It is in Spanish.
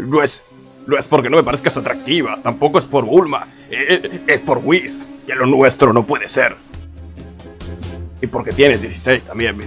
No es... No es porque no me parezcas atractiva, tampoco es por Bulma, eh, eh, es por Whis, que lo nuestro no puede ser. Y porque tienes 16 también,